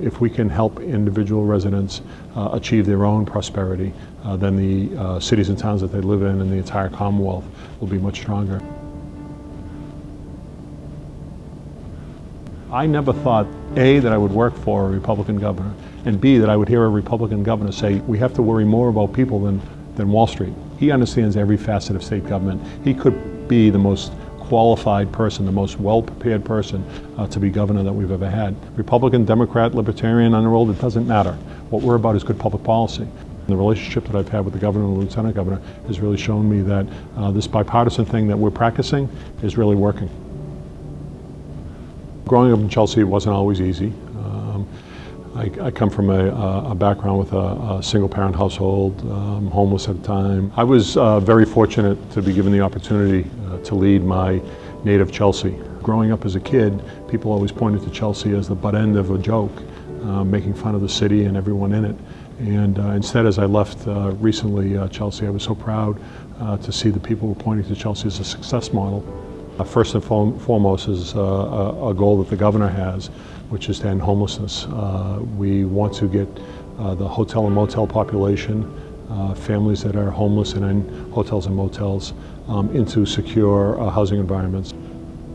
If we can help individual residents uh, achieve their own prosperity, uh, then the uh, cities and towns that they live in and the entire Commonwealth will be much stronger. I never thought, A, that I would work for a Republican governor, and B, that I would hear a Republican governor say, we have to worry more about people than, than Wall Street. He understands every facet of state government. He could be the most qualified person, the most well-prepared person uh, to be governor that we've ever had. Republican, Democrat, Libertarian, unenrolled, it doesn't matter. What we're about is good public policy. The relationship that I've had with the governor and the lieutenant governor has really shown me that uh, this bipartisan thing that we're practicing is really working. Growing up in Chelsea wasn't always easy. I, I, come from a, a background with a, a single-parent household, um, homeless at the time. I was uh, very fortunate to be given the opportunity uh, to lead my native Chelsea. Growing up as a kid, people always pointed to Chelsea as the butt end of a joke, uh, making fun of the city and everyone in it. And uh, instead, as I left uh, recently uh, Chelsea, I was so proud to see the people were pointing to Chelsea as a success model. Uh, first and foremost is uh, a, goal that the governor has, which is to end homelessness. Uh, we want to get the hotel and motel population, families that are homeless and in hotels and motels, um, into secure housing environments.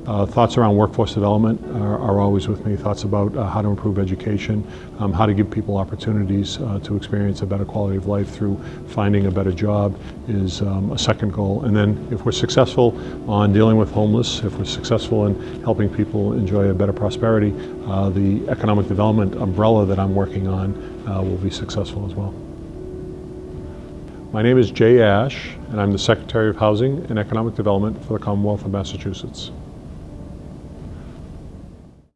Uh, thoughts around workforce development are, are, always with me. Thoughts about uh, how to improve education, um, how to give people opportunities uh, to experience a better quality of life through finding a better job is um, a second goal. And then if we're successful on dealing with homeless, if we're successful in helping people enjoy a better prosperity, uh, the economic development umbrella that I'm working on uh, will be successful as well. My name is Jay Ash, and I'm the Secretary of Housing and Economic Development for the Commonwealth of Massachusetts.